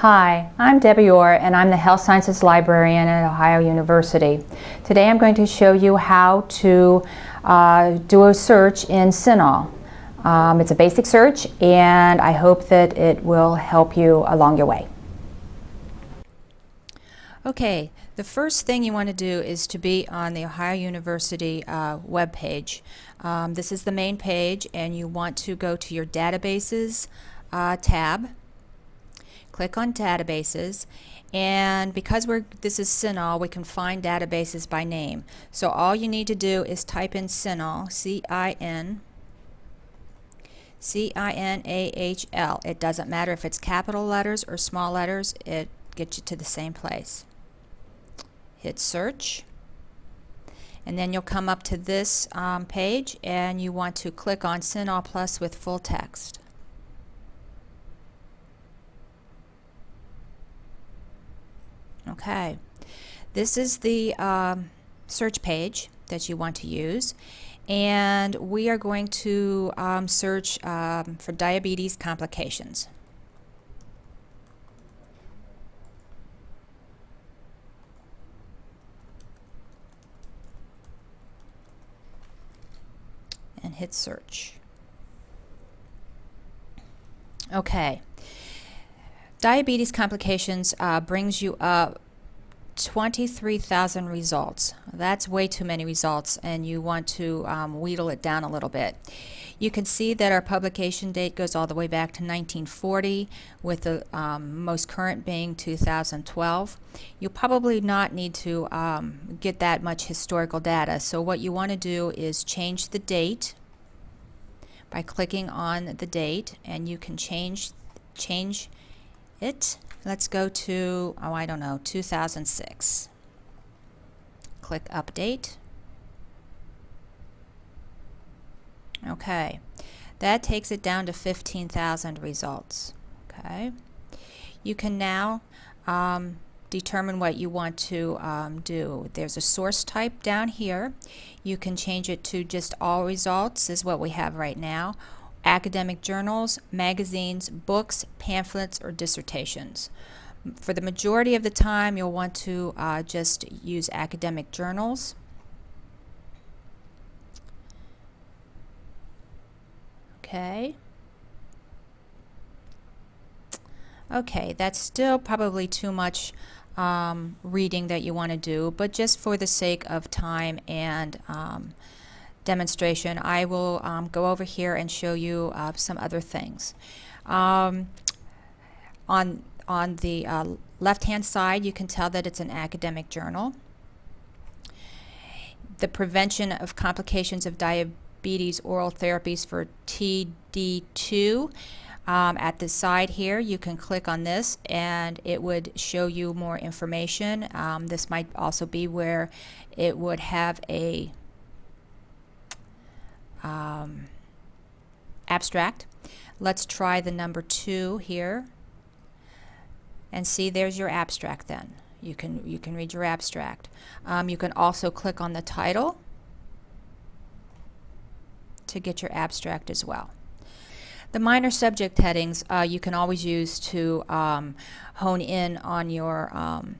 Hi, I'm Debbie Orr and I'm the Health Sciences Librarian at Ohio University. Today I'm going to show you how to uh, do a search in CINAHL. Um, it's a basic search and I hope that it will help you along your way. Okay, the first thing you want to do is to be on the Ohio University uh, web page. Um, this is the main page and you want to go to your databases uh, tab. Click on databases and because we're this is CINAHL we can find databases by name. So all you need to do is type in CINAHL, C-I-N C-I-N-A-H-L. It doesn't matter if it's capital letters or small letters, it gets you to the same place hit search and then you'll come up to this um, page and you want to click on CINAHL Plus with full text. Okay, this is the um, search page that you want to use and we are going to um, search um, for diabetes complications. and hit search. Okay. Diabetes complications uh, brings you up 23,000 results. That's way too many results and you want to um, wheedle it down a little bit. You can see that our publication date goes all the way back to 1940 with the um, most current being 2012. You'll probably not need to um, get that much historical data so what you want to do is change the date by clicking on the date and you can change change it let's go to oh I don't know 2006 click update Okay, that takes it down to 15,000 results. Okay, you can now um, determine what you want to um, do. There's a source type down here. You can change it to just all results is what we have right now. Academic journals, magazines, books, pamphlets, or dissertations. For the majority of the time, you'll want to uh, just use academic journals. Okay. Okay, that's still probably too much um, reading that you want to do, but just for the sake of time and um, demonstration, I will um, go over here and show you uh, some other things. Um, on, on the uh, left-hand side, you can tell that it's an academic journal. The prevention of complications of diabetes oral therapies for TD2. Um, at the side here you can click on this and it would show you more information. Um, this might also be where it would have a um, abstract. Let's try the number two here and see there's your abstract then. You can, you can read your abstract. Um, you can also click on the title to get your abstract as well. The minor subject headings uh, you can always use to um, hone in on your, um,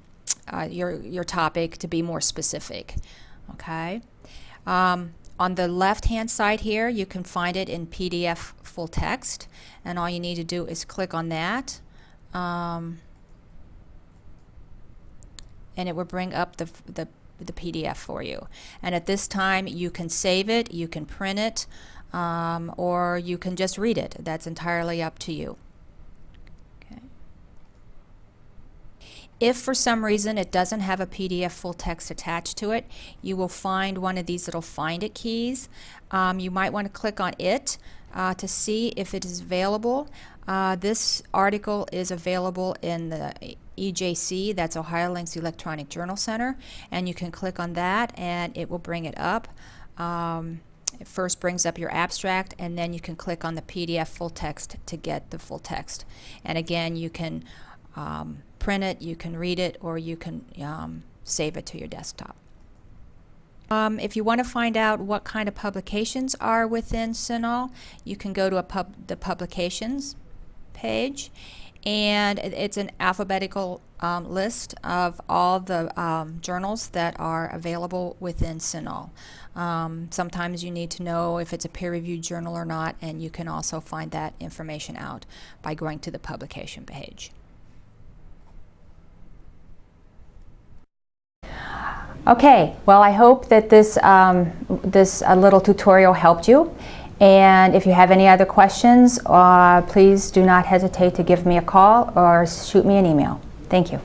uh, your, your topic to be more specific. Okay. Um, on the left hand side here you can find it in PDF full text and all you need to do is click on that um, and it will bring up the, the the PDF for you. And at this time, you can save it, you can print it, um, or you can just read it. That's entirely up to you. If for some reason it doesn't have a PDF full text attached to it, you will find one of these little find it keys. Um, you might want to click on it uh, to see if it is available. Uh, this article is available in the EJC, that's OhioLINK's Electronic Journal Center, and you can click on that and it will bring it up. Um, it first brings up your abstract and then you can click on the PDF full text to get the full text. And again, you can um, print it, you can read it, or you can um, save it to your desktop. Um, if you want to find out what kind of publications are within CINAHL, you can go to pub the publications page and it's an alphabetical um, list of all the um, journals that are available within CINAHL. Um, sometimes you need to know if it's a peer-reviewed journal or not, and you can also find that information out by going to the publication page. Okay, well I hope that this, um, this uh, little tutorial helped you. And if you have any other questions, uh, please do not hesitate to give me a call or shoot me an email. Thank you.